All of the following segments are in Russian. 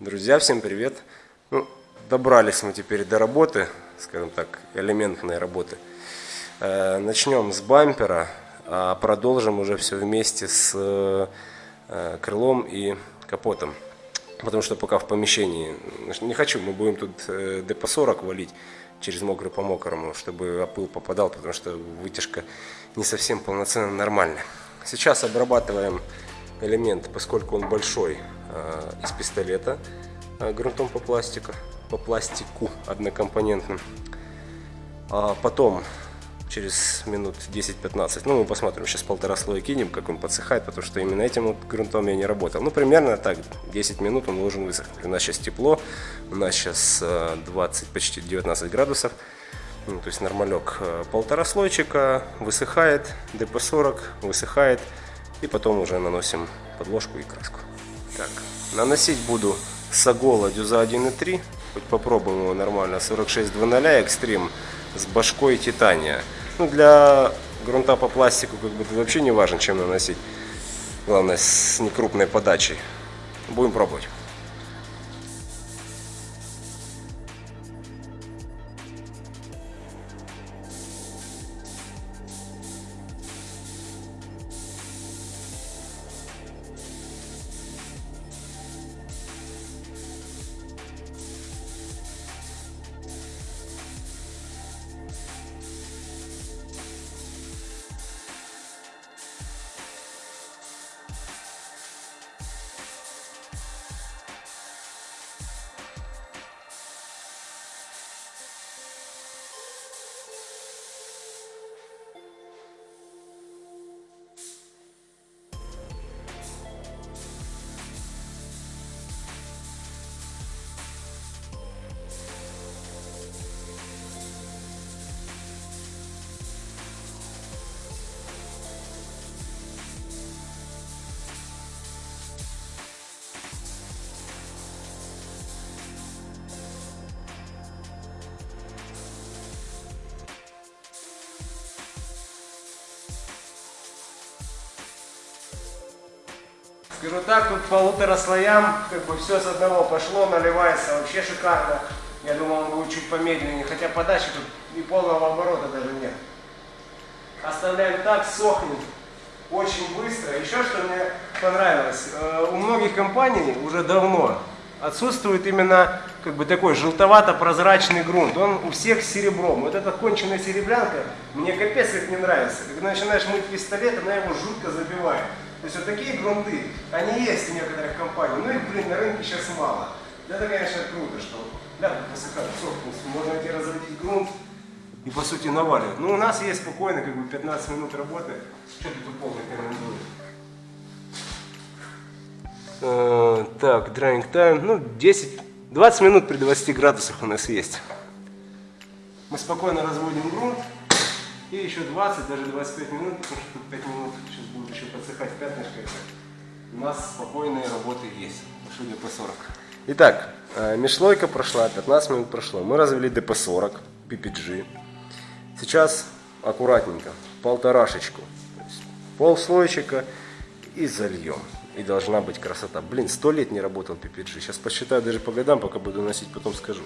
Друзья, всем привет! Ну, добрались мы теперь до работы, скажем так, элементной работы. Э, начнем с бампера, а продолжим уже все вместе с э, крылом и капотом. Потому что пока в помещении не хочу, мы будем тут э, ДП-40 валить через мокрый по мокрому, чтобы опыл попадал, потому что вытяжка не совсем полноценно нормальная. Сейчас обрабатываем элемент, поскольку он большой, Э, из пистолета э, грунтом по пластику, по пластику однокомпонентным. А потом, через минут 10-15, ну мы посмотрим, сейчас полтора слоя кинем, как он подсыхает, потому что именно этим вот грунтом я не работал. Ну примерно так, 10 минут он должен высохнуть. У нас сейчас тепло, у нас сейчас 20, э, почти 19 градусов. Ну, то есть нормалек полтора слойчика, высыхает, ДП-40, высыхает, и потом уже наносим подложку и краску. Так, наносить буду Сагола Дюза 1.3. Попробуем его нормально. 46.00 экстрим с башкой титания. Ну, для грунта по пластику как бы вообще не важно, чем наносить. Главное, с некрупной подачей. Будем пробовать. Скажу так, тут полутора слоям, как бы все с одного пошло, наливается вообще шикарно. Я думал, он будет чуть помедленнее, хотя подачи тут и полного оборота даже нет. Оставляем так, сохнет очень быстро. Еще что мне понравилось, э, у многих компаний уже давно отсутствует именно как бы такой желтовато-прозрачный грунт. Он у всех серебром. Вот эта конченая серебрянка мне капец как не нравится. Когда начинаешь мыть пистолет, она его жутко забивает. То есть вот такие грунты, они есть у некоторых компаний, но их, блин, на рынке сейчас мало. Это, конечно, круто, что да, высока собственность, можно идти разрядить грунт и, по сути, наваливать. Но у нас есть спокойно, как бы 15 минут работы. Что тут полный рекомендую? Uh, так, drying time, ну 10, 20 минут при 20 градусах у нас есть. Мы спокойно разводим грунт. И еще 20, даже 25 минут, потому что тут 5 минут сейчас будет еще подсыхать пятнышко. У нас спокойные работы есть, судя по 40. Итак, э, межслойка прошла, 15 минут прошло. Мы развели ДП-40, PPG. Сейчас аккуратненько, полторашечку, полслойчика и зальем. И должна быть красота. Блин, сто лет не работал PPG. Сейчас посчитаю даже по годам, пока буду носить, потом скажу.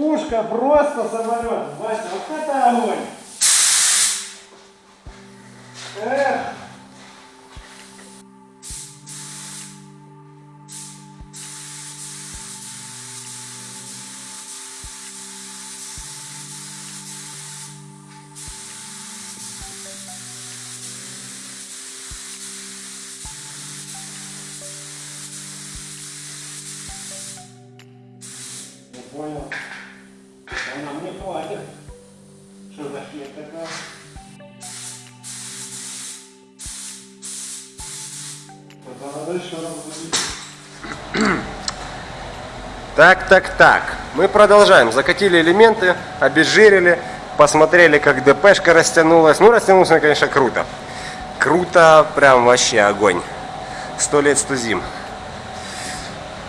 Пушка просто самолет. Вася, вот это огонь. Эх. понял хватит. Что за хрень такая? Так, так, так. Мы продолжаем. Закатили элементы, обезжирили, посмотрели, как ДПшка растянулась. Ну, растянулся, конечно, круто. Круто, прям вообще огонь. Сто лет сто зим.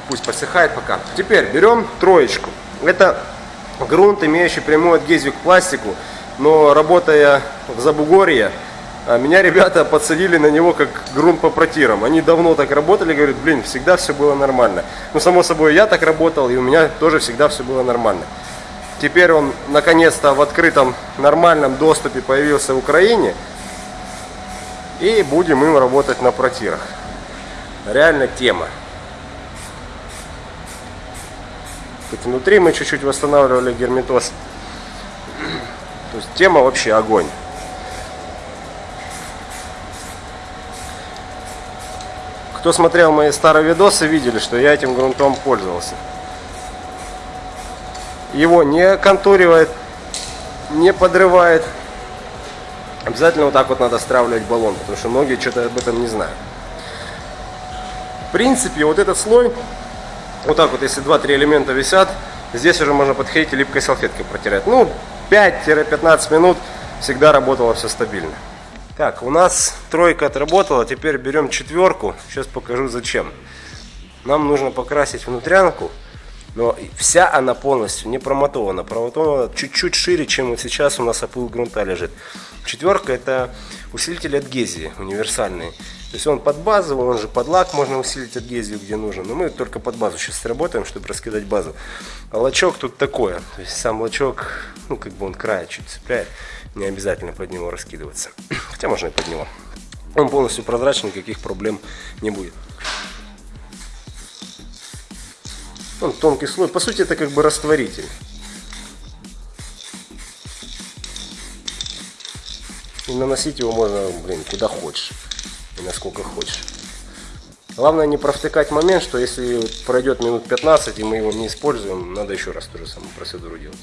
Пусть подсыхает пока. Теперь берем троечку. Это грунт, имеющий прямую адгезию к пластику. Но работая в Забугорье, а меня ребята подсадили на него как грунт по протирам. Они давно так работали, говорят, блин, всегда все было нормально. Ну, само собой, я так работал, и у меня тоже всегда все было нормально. Теперь он наконец-то в открытом нормальном доступе появился в Украине. И будем им работать на протирах. Реально тема. Тут внутри мы чуть-чуть восстанавливали герметоз. То есть тема вообще огонь. Кто смотрел мои старые видосы, видели, что я этим грунтом пользовался. Его не контуривает, не подрывает. Обязательно вот так вот надо стравливать баллон, потому что многие что-то об этом не знают. В принципе, вот этот слой, вот так вот, если 2-3 элемента висят, здесь уже можно подходить и липкой салфеткой протирать. Ну, 5-15 минут всегда работало все стабильно. Так, у нас тройка отработала, теперь берем четверку. Сейчас покажу зачем. Нам нужно покрасить внутрянку, но вся она полностью не промотована. Промотована чуть-чуть шире, чем вот сейчас у нас опыл грунта лежит. Четверка это усилитель адгезии универсальный. То есть он под базовый, он же под лак можно усилить адгезию где нужно. Но мы только под базу сейчас работаем, чтобы раскидать базу. А лачок тут такое. То есть сам лачок, ну как бы он края чуть цепляет. Не обязательно под него раскидываться. Хотя можно и под него. Он полностью прозрачный, никаких проблем не будет. Он тонкий слой. По сути, это как бы растворитель. И наносить его можно, блин, куда хочешь. И насколько хочешь. Главное не провтыкать момент, что если пройдет минут 15 и мы его не используем, надо еще раз ту же самую процедуру делать.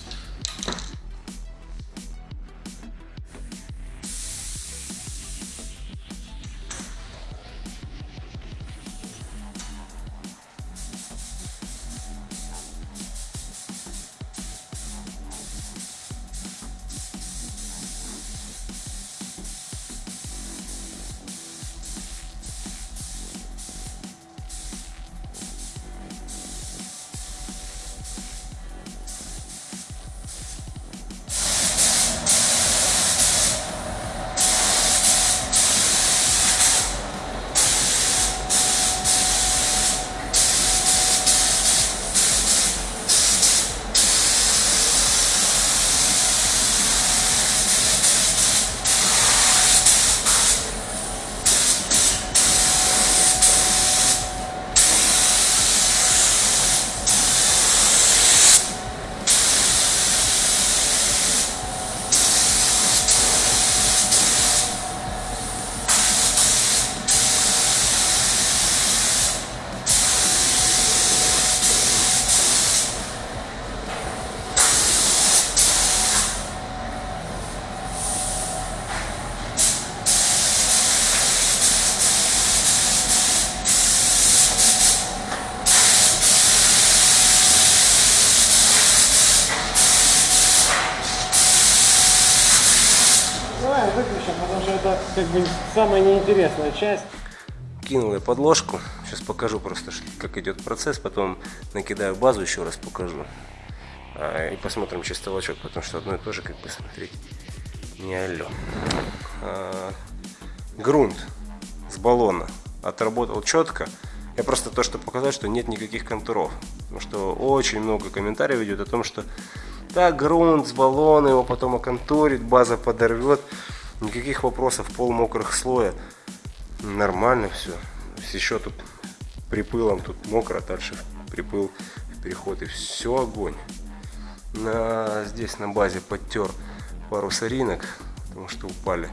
Как бы самая неинтересная часть. Кинул я подложку. Сейчас покажу просто, как идет процесс. Потом накидаю базу, еще раз покажу. А, и посмотрим чисто лачок, потому что одно и то же, как бы смотреть, не алло. А, грунт с баллона отработал четко. Я просто то, что показать, что нет никаких контуров. Потому что очень много комментариев идет о том, что так, грунт с баллона, его потом оконтурит, база подорвет. Никаких вопросов, пол мокрых слоя. Нормально все. Еще тут припылом, тут мокро, дальше припыл в переход и все огонь. На, здесь на базе подтер пару соринок, потому что упали.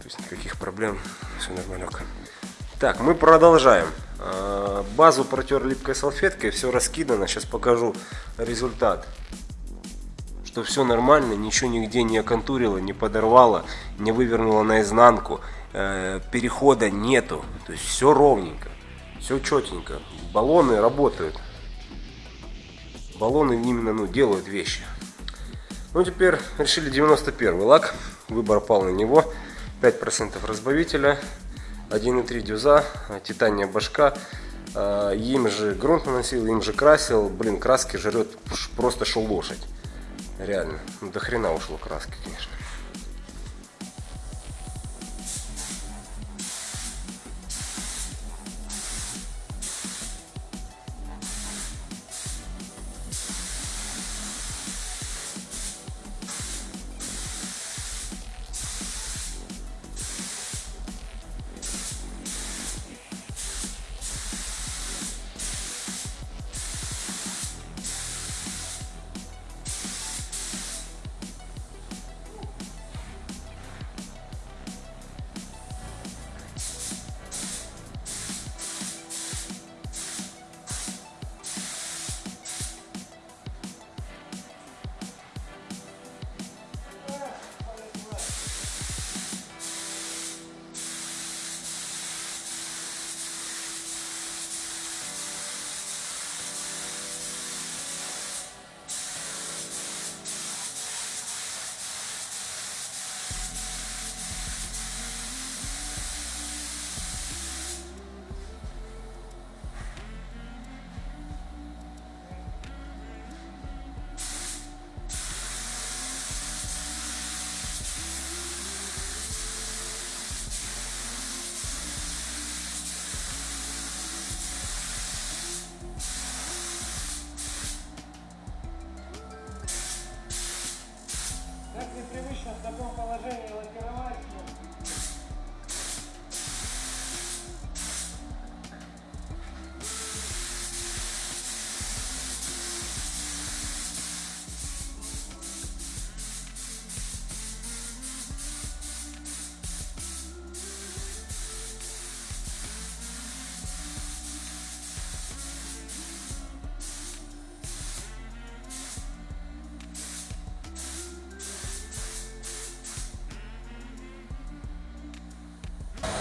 То есть никаких проблем, все нормально. Так, мы продолжаем. А, базу протер липкой салфеткой, все раскидано. Сейчас покажу результат. Что все нормально, ничего нигде не оконтурило, не подорвало, не вывернуло наизнанку. Э, перехода нету. То есть все ровненько, все четенько. Баллоны работают. баллоны именно ну, делают вещи. Ну, теперь решили 91 лак. Выбор пал на него. 5% разбавителя, 1,3 дюза, титания башка. А, им же грунт наносил, им же красил. Блин, краски жрет просто шел лошадь. Реально. Ну, до хрена ушло краски, конечно.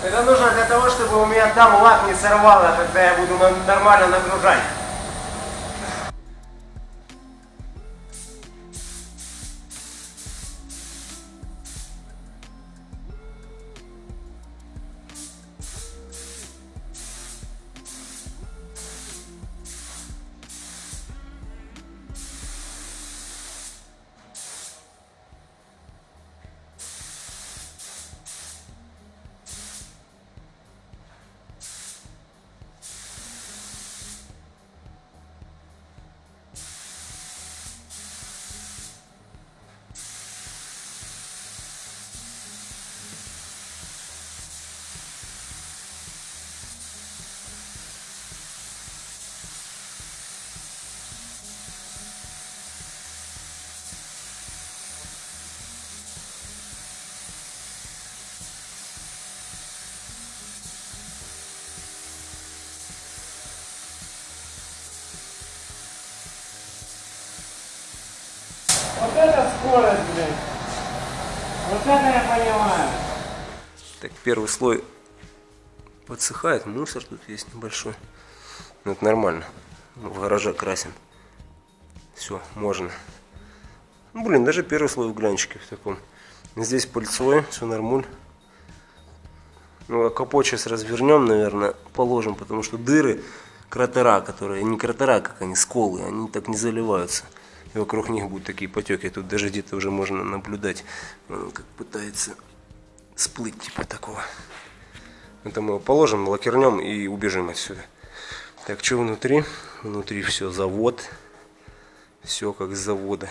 Это нужно для того, чтобы у меня там лак не сорвало, когда я буду нормально нагружать. Это скорость, блин. Вот это я понимаю. Так, первый слой подсыхает, мусор тут есть небольшой. Но это нормально. Ну, В гараже красим. Все, можно. Ну, блин, даже первый слой в глянчике в таком. Здесь пыльцой, все нормуль. Ну, а капот сейчас развернем, наверное, положим, потому что дыры, кратера, которые, не кратера, как они, сколы, они так не заливаются. И вокруг них будут такие потеки. Тут даже где-то уже можно наблюдать, он как пытается сплыть типа такого. Это мы его положим, лакернем и убежим отсюда. Так, что внутри? Внутри все завод. Все как с завода.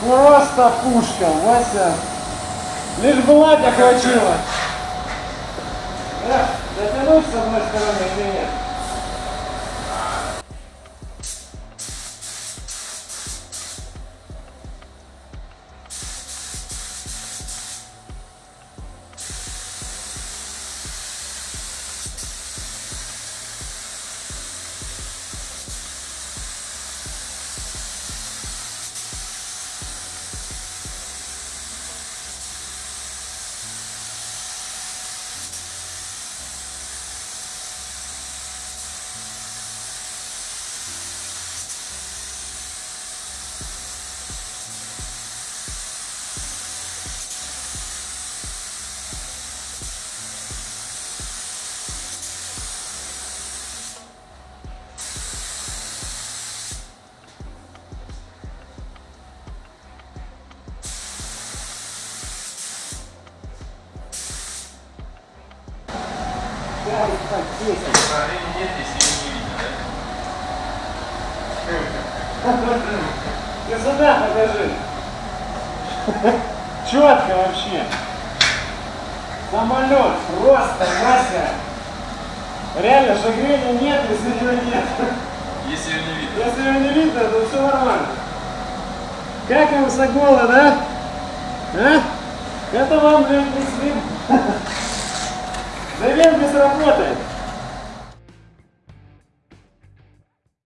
Просто пушка, Вася. Лишь бы хватило. Эх, дотянуть с одной стороны или нет? Ты сюда покажи. Четко вообще. Самолет просто, Вася. Реально, шагрения нет, если его нет. Если ее не видно. Если его не видно, то все нормально. Как вам Сокола, да? А? Это вам, блин, не слим. Завербис работает.